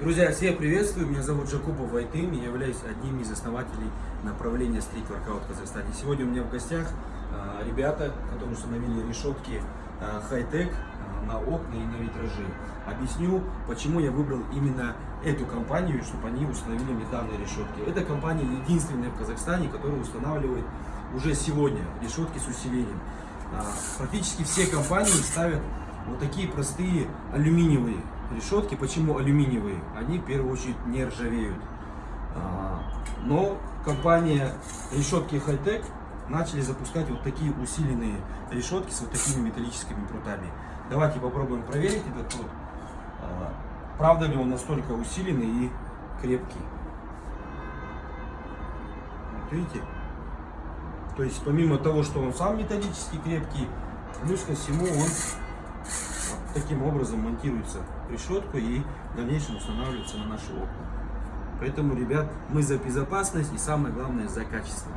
Друзья, всех приветствую. Меня зовут Жакупов Вайтын. Я являюсь одним из основателей направления стрит воркаут в Казахстане. Сегодня у меня в гостях а, ребята, которые установили решетки а, хай-тек а, на окна и на витражи. Объясню, почему я выбрал именно эту компанию, чтобы они установили мне данные решетки. Эта компания единственная в Казахстане, которая устанавливает уже сегодня решетки с усилением. Практически все компании ставят вот такие простые алюминиевые решетки. Почему алюминиевые? Они в первую очередь не ржавеют. А, Но компания решетки Hightech начали запускать вот такие усиленные решетки с вот такими металлическими прутами. Давайте попробуем проверить этот прут. А, Правда ли он настолько усиленный и крепкий? Вот видите? То есть помимо того, что он сам металлически крепкий, плюс ко всему он таким образом монтируется решетку и в дальнейшем устанавливается на наши окна. Поэтому, ребят, мы за безопасность и самое главное за качество.